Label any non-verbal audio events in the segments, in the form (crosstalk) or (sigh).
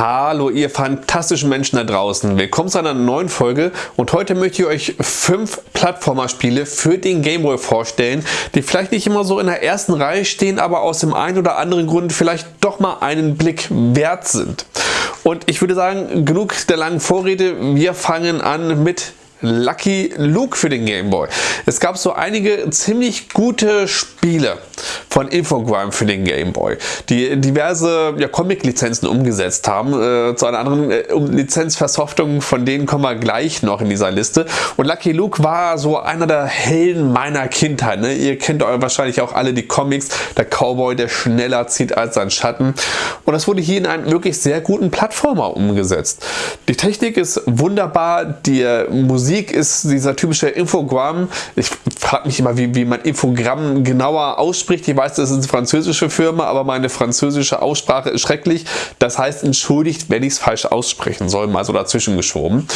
Hallo ihr fantastischen Menschen da draußen, willkommen zu einer neuen Folge. Und heute möchte ich euch fünf Plattformer-Spiele für den Gameboy vorstellen, die vielleicht nicht immer so in der ersten Reihe stehen, aber aus dem einen oder anderen Grund vielleicht doch mal einen Blick wert sind. Und ich würde sagen, genug der langen Vorrede, wir fangen an mit Lucky Luke für den Game Boy. Es gab so einige ziemlich gute Spiele von Infogrames für den Game Boy, die diverse ja, Comic-Lizenzen umgesetzt haben. Äh, zu einer anderen äh, Lizenzversoftung, von denen kommen wir gleich noch in dieser Liste. Und Lucky Luke war so einer der Helden meiner Kindheit. Ne? Ihr kennt wahrscheinlich auch alle die Comics, der Cowboy, der schneller zieht als sein Schatten. Und das wurde hier in einen wirklich sehr guten Plattformer umgesetzt. Die Technik ist wunderbar, die Musik Musik ist dieser typische Infogramm. Ich frage mich immer, wie, wie man Infogramm genauer ausspricht. Ich weiß, das ist eine französische Firma, aber meine französische Aussprache ist schrecklich. Das heißt, entschuldigt, wenn ich es falsch aussprechen soll, mal so dazwischen geschoben.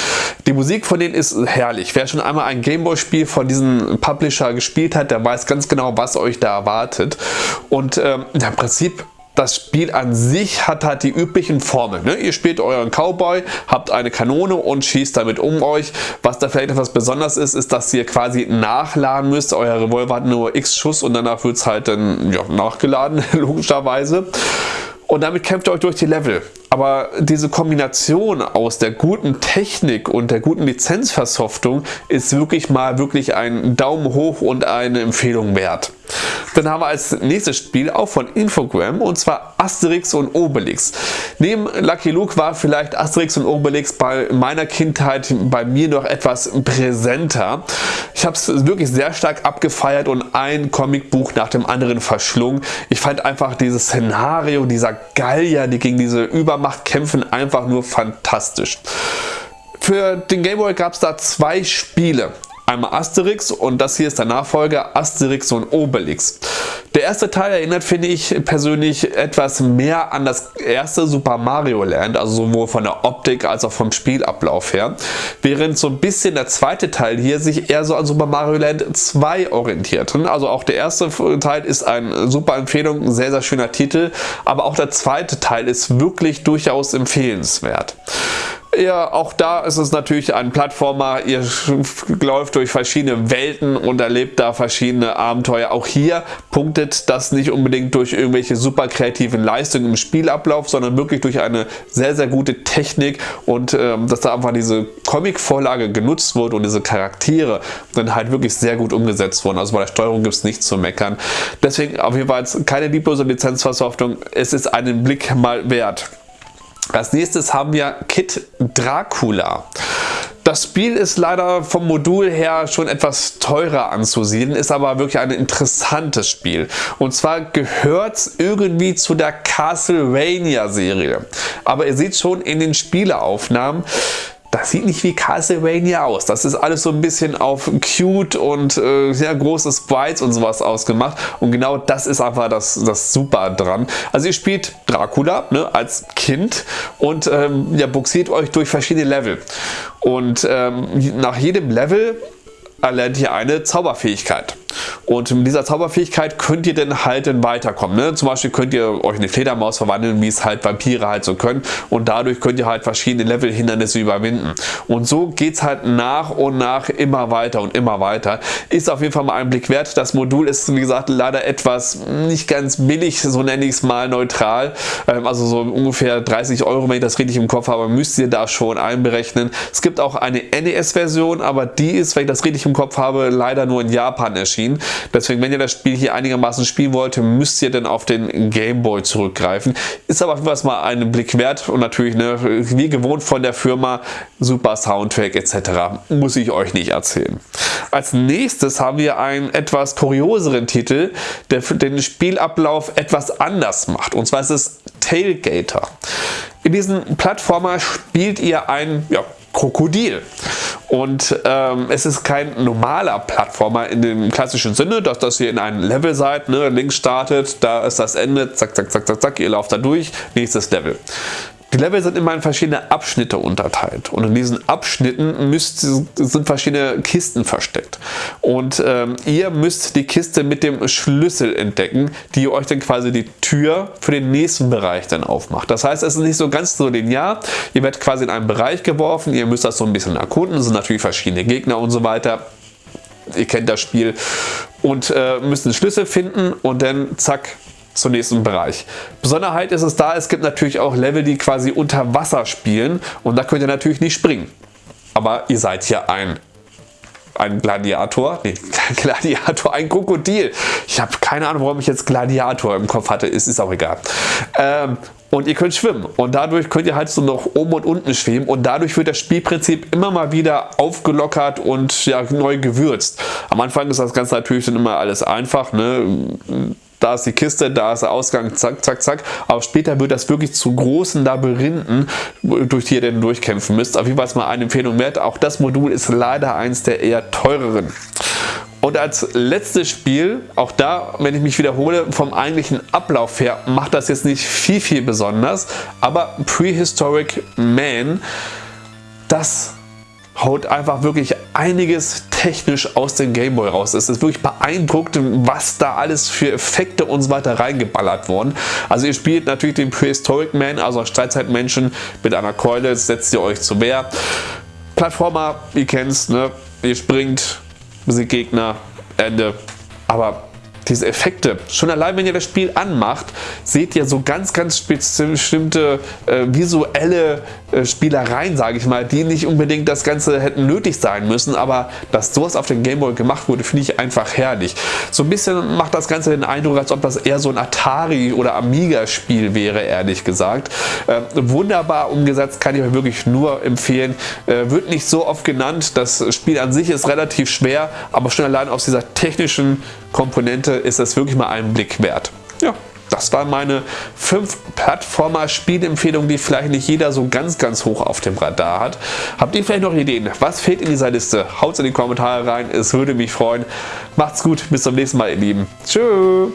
Die Musik von denen ist herrlich. Wer schon einmal ein Gameboy-Spiel von diesem Publisher gespielt hat, der weiß ganz genau, was euch da erwartet. Und ähm, im Prinzip das Spiel an sich hat halt die üblichen Formeln. Ne? Ihr spielt euren Cowboy, habt eine Kanone und schießt damit um euch. Was da vielleicht etwas besonders ist, ist, dass ihr quasi nachladen müsst. Euer Revolver hat nur x Schuss und danach wird es halt dann ja, nachgeladen, (laughs) logischerweise. Und damit kämpft ihr euch durch die Level. Aber diese Kombination aus der guten Technik und der guten Lizenzversoftung ist wirklich mal wirklich ein Daumen hoch und eine Empfehlung wert. Dann haben wir als nächstes Spiel auch von Infogram und zwar Asterix und Obelix. Neben Lucky Luke war vielleicht Asterix und Obelix bei meiner Kindheit bei mir noch etwas präsenter. Ich habe es wirklich sehr stark abgefeiert und ein Comicbuch nach dem anderen verschlungen. Ich fand einfach dieses Szenario dieser Gallier, die gegen diese Übermacht kämpfen, einfach nur fantastisch. Für den Gameboy gab es da zwei Spiele. Einmal Asterix und das hier ist der Nachfolger Asterix und Obelix. Der erste Teil erinnert, finde ich persönlich, etwas mehr an das erste Super Mario Land, also sowohl von der Optik als auch vom Spielablauf her. Während so ein bisschen der zweite Teil hier sich eher so an Super Mario Land 2 orientiert. Also auch der erste Teil ist eine super Empfehlung, ein sehr, sehr schöner Titel, aber auch der zweite Teil ist wirklich durchaus empfehlenswert. Ja, auch da ist es natürlich ein Plattformer. Ihr läuft durch verschiedene Welten und erlebt da verschiedene Abenteuer. Auch hier punktet das nicht unbedingt durch irgendwelche super kreativen Leistungen im Spielablauf, sondern wirklich durch eine sehr, sehr gute Technik und ähm, dass da einfach diese Comic-Vorlage genutzt wurde und diese Charaktere dann halt wirklich sehr gut umgesetzt wurden. Also bei der Steuerung gibt es nichts zu meckern. Deswegen auf jeden Fall keine lieblose Lizenzversoftung. Es ist einen Blick mal wert. Als nächstes haben wir Kid Dracula. Das Spiel ist leider vom Modul her schon etwas teurer anzusiedeln, ist aber wirklich ein interessantes Spiel. Und zwar gehört es irgendwie zu der Castlevania Serie. Aber ihr seht schon in den Spieleaufnahmen, das sieht nicht wie Castlevania aus. Das ist alles so ein bisschen auf cute und äh, sehr großes Sprites und sowas ausgemacht. Und genau das ist einfach das, das Super dran. Also ihr spielt Dracula ne, als Kind und ähm, ja, buxiert euch durch verschiedene Level. Und ähm, nach jedem Level erlernt ihr eine Zauberfähigkeit. Und mit dieser Zauberfähigkeit könnt ihr dann halt dann weiterkommen. Ne? Zum Beispiel könnt ihr euch in eine Fledermaus verwandeln, wie es halt Vampire halt so können. Und dadurch könnt ihr halt verschiedene Level-Hindernisse überwinden. Und so geht es halt nach und nach immer weiter und immer weiter. Ist auf jeden Fall mal ein Blick wert. Das Modul ist, wie gesagt, leider etwas nicht ganz billig, so nenne ich es mal neutral. Ähm, also so ungefähr 30 Euro, wenn ich das richtig im Kopf habe, müsst ihr da schon einberechnen. Es gibt auch eine NES-Version, aber die ist, wenn ich das richtig im Kopf habe, leider nur in Japan erschienen. Deswegen, wenn ihr das Spiel hier einigermaßen spielen wollt, müsst ihr dann auf den Game Boy zurückgreifen. Ist aber was mal einen Blick wert und natürlich ne, wie gewohnt von der Firma super Soundtrack etc. Muss ich euch nicht erzählen. Als nächstes haben wir einen etwas kurioseren Titel, der den Spielablauf etwas anders macht. Und zwar ist es Tailgater. In diesem Plattformer spielt ihr ein ja, Krokodil. Und ähm, es ist kein normaler Plattformer in dem klassischen Sinne, dass das hier in einem Level seid, ne, links startet, da ist das Ende, zack, zack, zack, zack, zack, ihr lauft da durch, nächstes Level. Die Level sind immer in verschiedene Abschnitte unterteilt und in diesen Abschnitten müsst, sind verschiedene Kisten versteckt. Und ähm, ihr müsst die Kiste mit dem Schlüssel entdecken, die euch dann quasi die Tür für den nächsten Bereich dann aufmacht. Das heißt, es ist nicht so ganz so linear. Ihr werdet quasi in einen Bereich geworfen, ihr müsst das so ein bisschen erkunden, es sind natürlich verschiedene Gegner und so weiter. Ihr kennt das Spiel und äh, müsst einen Schlüssel finden und dann zack, zum nächsten Bereich. Besonderheit ist es da, es gibt natürlich auch Level, die quasi unter Wasser spielen und da könnt ihr natürlich nicht springen. Aber ihr seid hier ein ein Gladiator, nee, (laughs) Gladiator, ein Krokodil. Ich habe keine Ahnung, warum ich jetzt Gladiator im Kopf hatte, ist, ist auch egal. Ähm, und ihr könnt schwimmen und dadurch könnt ihr halt so noch oben und unten schwimmen und dadurch wird das Spielprinzip immer mal wieder aufgelockert und ja, neu gewürzt. Am Anfang ist das Ganze natürlich dann immer alles einfach, ne? Da ist die Kiste, da ist der Ausgang, zack, zack, zack. Aber später wird das wirklich zu großen Labyrinthen, durch die ihr dann durchkämpfen müsst. Auf jeden Fall mal eine Empfehlung wert. Auch das Modul ist leider eins der eher teureren. Und als letztes Spiel, auch da, wenn ich mich wiederhole, vom eigentlichen Ablauf her macht das jetzt nicht viel, viel besonders, aber Prehistoric Man, das haut einfach wirklich einiges technisch aus dem Gameboy raus. Es ist wirklich beeindruckend, was da alles für Effekte und so weiter reingeballert wurden. Also ihr spielt natürlich den Prehistoric Man, also Steinzeitmenschen mit einer Keule, setzt ihr euch zu Wehr. Plattformer, ihr kennt's, ne? ihr springt, besiegt Gegner, Ende. Aber diese Effekte. Schon allein, wenn ihr das Spiel anmacht, seht ihr so ganz, ganz bestimmte äh, visuelle äh, Spielereien, sage ich mal, die nicht unbedingt das Ganze hätten nötig sein müssen, aber dass sowas auf dem Gameboy gemacht wurde, finde ich einfach herrlich. So ein bisschen macht das Ganze den Eindruck, als ob das eher so ein Atari- oder Amiga-Spiel wäre, ehrlich gesagt. Äh, wunderbar umgesetzt, kann ich euch wirklich nur empfehlen. Äh, wird nicht so oft genannt, das Spiel an sich ist relativ schwer, aber schon allein aus dieser technischen Komponente ist es wirklich mal einen Blick wert. Ja, das waren meine fünf Plattformer-Spielempfehlungen, die vielleicht nicht jeder so ganz, ganz hoch auf dem Radar hat. Habt ihr vielleicht noch Ideen? Was fehlt in dieser Liste? Haut es in die Kommentare rein, es würde mich freuen. Macht's gut, bis zum nächsten Mal, ihr Lieben. Tschüss.